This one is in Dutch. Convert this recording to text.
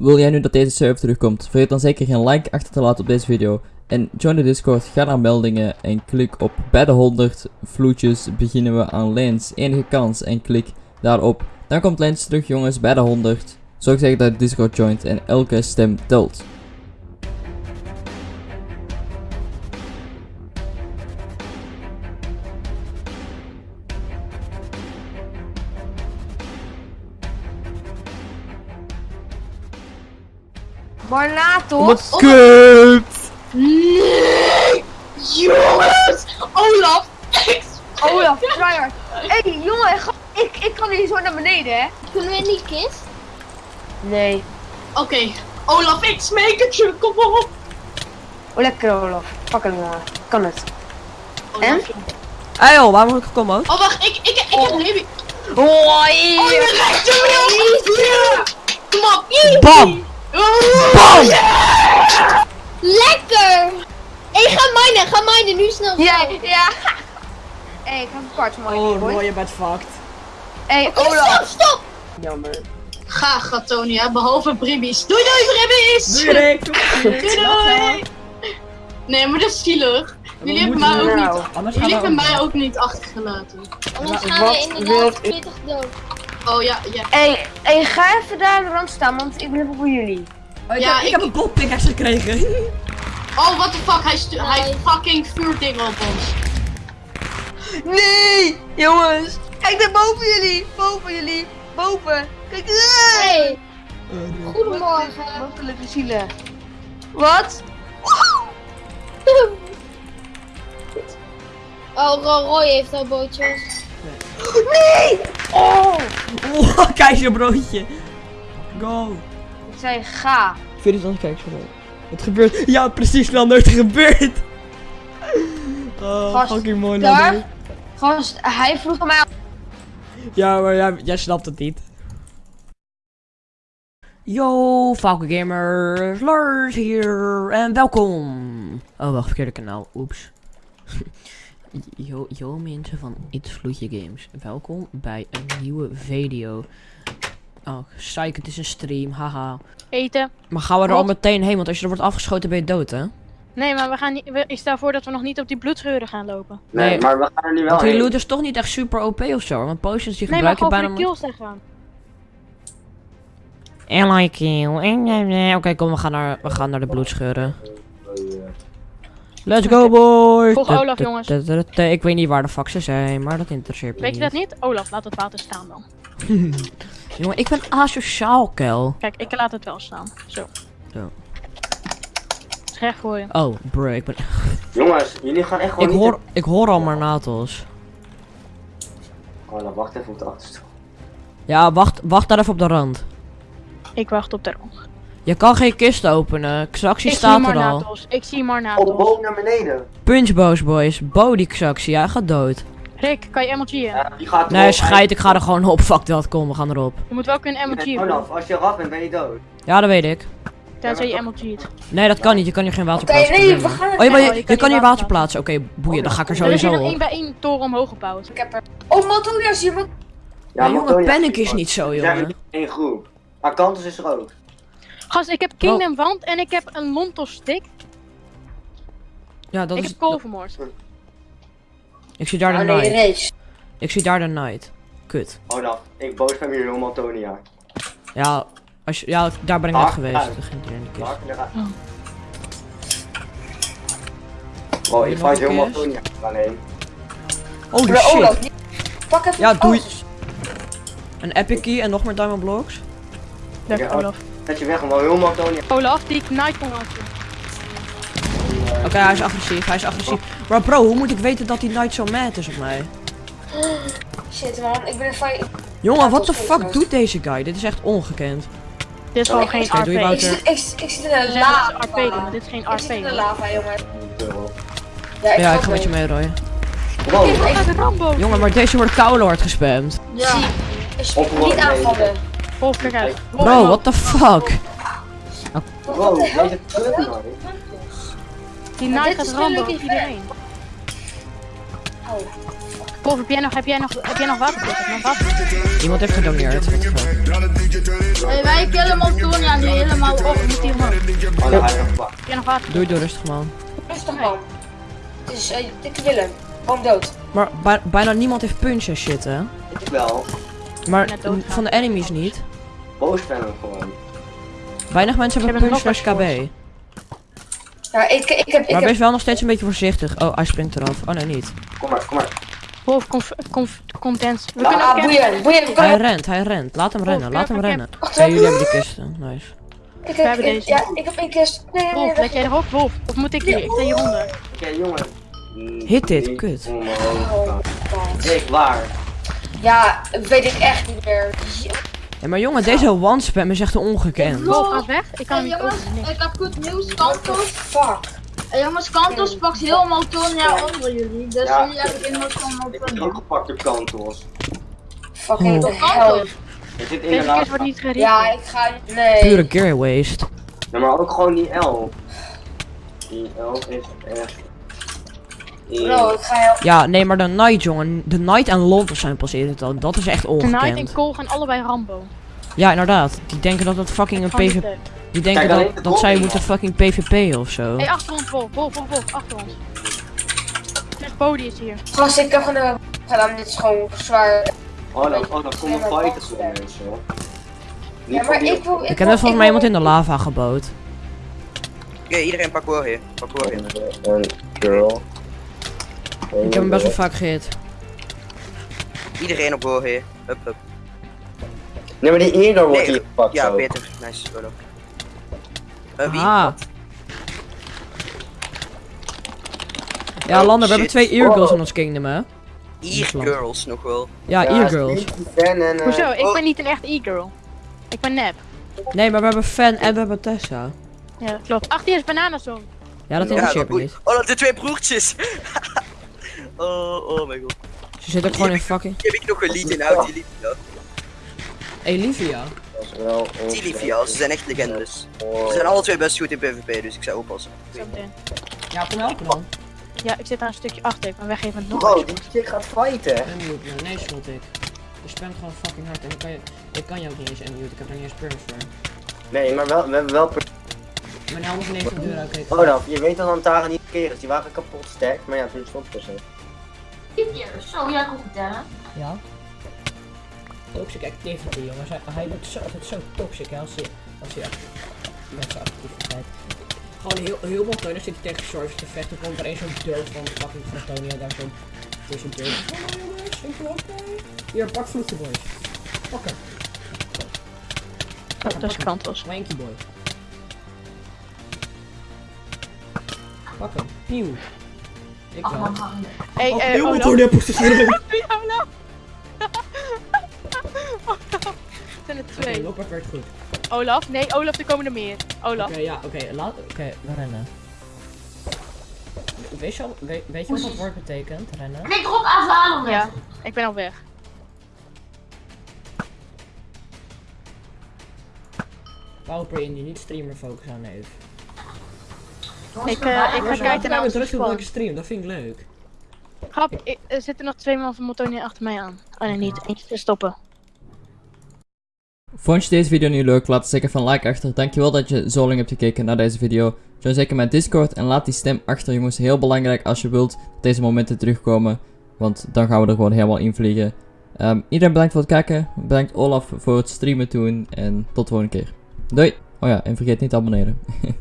Wil jij nu dat deze server terugkomt? Vergeet dan zeker geen like achter te laten op deze video. En join de Discord, ga naar meldingen en klik op bij de 100 vloedjes beginnen we aan Lens. Enige kans en klik daarop. Dan komt Lens terug jongens bij de 100. Zorg zeker dat je Discord joint en elke stem telt. Barnatos. Kut! Nee! Jongens! Olaf! Olaf, tryhard. Hé, hey, jongen, ga- ik, ik kan hier zo naar beneden, hè? Kunnen we niet kist? Nee. Oké, Olaf, ik smeek het je, kom op. Oh, lekker Olaf. Pak hem, jongen. Kan het. Olaf, En? Hey joh, waar moet ik gekomen ook? Oh, wacht, ik, ik, ik heb een heavy. Hoi! Oh, je rechter Kom op, Bam! Bam! Lekker! Hé, ga minen, ga minen, nu snel. Ja, ja. Hé, hey, ik heb een kwart mooi. Oh. Roy, je bent fucked. Hé, Stop, Olaf. stop! Jammer. Ga, Gatonia, behalve Bribbies. Doei, doei, Bribbies! Doei Rick. Doei, doei! Nee, maar dat is zielig. Jullie hebben mij ook nou? niet... Jullie hebben mij ook niet achtergelaten. Anders gaan we inderdaad ik- pittig dood. Oh ja, ja. Hé, hey, hey, ga even daar aan de rand staan, want ik ben even voor jullie. Oh, ik, Ja, heb, ik, ik- heb een gold pickaxe gekregen. Oh, what the fuck, hij, stu- hij Nee. fucking vuurdingen op ons. Nee! Jongens! Kijk daar boven jullie! Boven jullie! Boven! Kijk daar! Hey, goedemorgen. Motelijke zielen. Wat? Oh, Ro- Roy heeft al bootjes. Nee! Oh! Oh, keizerbroodje. Go. Ik zei ga. 24 kijkers voor Het gebeurt. Ja, precies, Lander. Het gebeurt. Oh, Gast, fucking mooi. Lander. Gast, hij vroeg aan mij. Ja, maar jij, jij snapt het niet. Yo, Falco Gamers, Lars hier en welkom. Oh, wacht, verkeerde kanaal, oeps. yo, yo mensen van It's Vloedje Games, welkom bij een nieuwe video. Oh, psych, het is een stream, haha. eten. Maar gaan we er al meteen heen, want als je er wordt afgeschoten ben je dood, hè? Nee, maar we gaan niet, we- ik stel voor dat we nog niet op die bloedscheuren gaan lopen. Nee, Nee, maar we gaan er nu wel Want die loot is toch niet echt super OP of zo, want potions die Nee, maar gebruik je bijna voor de kills te gaan. Ally kill. Oké, kom, we gaan, naar, we gaan naar de bloedscheuren. Let's go, boys! Volg Olaf, jongens. Ik weet niet waar de fuck ze zijn, maar dat interesseert me Weet je dat niet. Olaf, laat het water staan dan. Jongen, ik ben asociaal, kel. Kijk, ik laat het wel staan. Zo. Zo. Is recht voor je. Oh, bro, ik ben... Jongens, jullie gaan echt gewoon Ik niet... hoor, ik hoor al maar natos. Oh, dan wacht even op de achterste. Ja, wacht, wacht daar even op de rand. Ik wacht op de rond. Je kan geen kist openen. Xaxi Ik zie staat er al. Ik zie Oh, Marnatos. boven naar beneden. Punchboos, boys. Body Xaxi, hij gaat dood. Rick, kan je MLG'en? Ja, die gaat Nee, erop. scheid, ik ga er gewoon op. Fuck dat, kom, we gaan erop. Je moet wel kunnen MLG'en. Olaf, als je eraf bent, ben je dood. Ja, dat weet ik. Tenzij je MLG't. Nee, dat kan niet. Je kan hier geen water plaatsen. nee, we gaan het Oh, ja, maar Oh, je, je je kan kan hier water plaatsen. Oké, boeien, dan ga ik er Er is hier sowieso nog op. één bij één toren omhoog gebouwd. Ik heb er. Oh, je moet. Ja, maar jongen, panic is niet zo, jongen. in groep. Akantos is er ook. Gast, ik heb Kingdom Wand en ik heb een Lontos stick. Ja, dat ik is... heb kool vermoord. Ik zie daar de Oh nee, night. Ik zie daar de night. Kut. Olaf, ik boos ben hier helemaal Tonia. Ja, als je, ja, daar ben ik net geweest. uit. Dat ging hier in de kist. Oh. Wow, je ik fight helemaal? Tonia alleen. Holy Maar Olaf, shit. die- pak even. Ja, doei. Een epic key en nog meer diamond blocks. Lekker, Ja. Olaf. Zet je weg, maar helemaal Tonia. Olaf, die Knight kon laten. Oké, hij is agressief, hij is agressief. Maar bro, hoe moet ik weten dat die night zo mad is op mij? Shit, man, ik ben een fight. Jongen, wat de fuck doet deze guy? Dit is echt ongekend. Dit is gewoon geen doe je RP. Ik zit, ik, ik zit in zeggen lava. dat is RP, maar dit is geen Ik zit in de RP. lava, jongen. Ja, ik ga met je mee, Roy. Wow, een. Jongen, maar deze wordt Kouwlord gespamd. Ja. Ik niet aanvallen. Wolf, kijk uit. Bro, what the fuck? wow, deze. Die dit gaat is Rambo gelukkig iedereen. Oh. Wolf, heb jij nog, heb jij nog, heb jij nog water? Iemand heeft gedoneerd. Fuck? wij killen Antonia nu helemaal. Oh, ga je nog pakken. Heb jij nog water? Doe rustig man. Rustig man. Het is uh, dikke Willem. Gewoon dood. Maar bij- bijna niemand heeft punch en shit, hè? Ik wel. Maar van de enemies niet. Boos ben ik gewoon. Weinig mensen hebben punch nog slash KB. Ja, ik, ik heb... Ik Maar wees wel nog steeds een beetje voorzichtig. Oh, hij springt eraf. Oh nee, niet. Kom maar, kom maar. Wolf, conf, conf, content. We Ja, kunnen ah, ook boeien. Boeien. we Hij rent, hij rent. Laat hem rennen, laat hem rennen. Wacht, Ja, jullie hebben die kisten. Nice. Ik We heb... hebben ik- deze. Ja, ik heb één kist. Nee, nee, nee. Wolf, let jij erop? Wolf, of moet ik hier? Ik sta hieronder. Oké, jongen. Mm, Hit dit, kut. Oh, waar? Ja, weet ik echt niet meer. Ja. Maar jongen, deze one-spam is echt ongekend. Wolf, ga weg. Ik kan Hey, niet jongens, ik heb goed nieuws. Kantos, fuck? hey, jongens, Kantos pakt heel Motonia onder jullie. Dus Ja. jullie hebben geen motor van Ik ben Motonia. ook gepakt door Kantos. Fucking Oh. hell. Er zit Deze kist wordt niet gericht. Ja, ik ga... Nee. Pure gear waste. Ja, maar ook gewoon die elf. Die elf is echt... Bro, ik ga heel... Ja, nee, maar de Night, jongen. De Night en Londen zijn pas irritant. Dat is echt Tonight en ongekend. Cole gaan allebei Rambo. Ja, inderdaad. Die denken dat het fucking een PvP... Die denken Kijk, dat, de dat zij moeten fucking PvP of zo. Hé, hey, achter ons, Wolf. Wolf, Wolf, Wolf, achter ons. Dus Bodie is hier. Gast, ik heb gewoon gedaan. Dit is gewoon zwaar. Oh, dan, oh, dan komen fighters voor mensen, hoor. Ja, maar ik wil... Ik heb net volgens mij iemand in de lava geboot. Oké, iedereen pak wel hier. Pak wel hier. Een girl. Ik heb hem best wel vaak gehit. Iedereen op wel hier. Hup, hup. Nee, maar die eerder wordt Nee, hier gepakt Ja, zo. beter. Nice, Olo. Eh, wie? Ah. Ja, Oh, Lander, we hebben twee eargirls in ons kingdom, hè? E-girls nog wel. Ja, Fan en... eh, Hoezo? Ik oh. ben niet een echt e-girl. Ik ben nep. Nee, maar we hebben Fan en we hebben Tessa. Ja, dat klopt. Ach, die is bananenzon. Ja, dat Ja, me oei. niet. Oh, dat de twee broertjes. oh, oh mijn god. Ze zit ook gewoon in fucking... Heb ik nog een lied in oud dat is wel Olivia, ze zijn echt legendes. Oh. Ze zijn alle twee best goed in PvP, dus ik zou oppassen. Ja, kom helpen dan. Ja, ik zit daar een stukje achter. Ik ben weggeven nog Bro, eens. die chick gaat fighten. Unmute, nee, schot ik. Je spamt gewoon fucking hard en ik kan je, ik kan je ook niet eens unmute, ik heb er niet eens purge voor. Nee, maar wel, we hebben wel... per- Mijn helm is 90 euro, kijk. Oh dan, je weet dat Antara niet keer is. Die waren kapot sterk, maar ja, toen stond het zo. Zo, jij kon vertellen. Ja. Toxic activity, jongens. Hij, hij doet zo, altijd zo toxic, hè, als hij, als hij met zijn activiteit. Gewoon heel, heel veel teunen zit hij tegen Sorge te vechten. Komt er een zo'n deur van fucking Fratonia daar zo tussen deur. Oh jongens, ik ben oké. Hier, pak vloedje boys. Pak hem. Dat is Kantos. Wanky boy. Pak hem. Pieuw. Ik wel. Hé, Oh, eh, te schieten. Ja, Olaf. Het zijn er twee. loopback werkt goed. Olaf? Nee, Olaf, er komen er meer. Olaf. Oké, ja, oké, laat, oké, we rennen. Weet je, al, weet, weet je wat dat woord betekent, rennen? Klik erop afhalen. Ja, ik ben al weg. Pauper in die niet streamer focus aan heeft. Ik, eh, ik ga kijken naar squad. welke stream, dat vind ik leuk. Grap, ik- er zitten nog twee man van Motonia achter mij aan. Oh nee, niet. Eentje te stoppen. Vond je deze video nu leuk? Laat zeker van like achter. Dankjewel dat je zo lang hebt gekeken naar deze video. Join zeker mijn Discord en laat die stem achter jongens. Heel belangrijk als je wilt dat deze momenten terugkomen. Want dan gaan we er gewoon helemaal in vliegen. Ehm, iedereen bedankt voor het kijken. Bedankt Olaf voor het streamen toen. En tot de volgende keer. Doei! Oh ja, en vergeet niet te abonneren.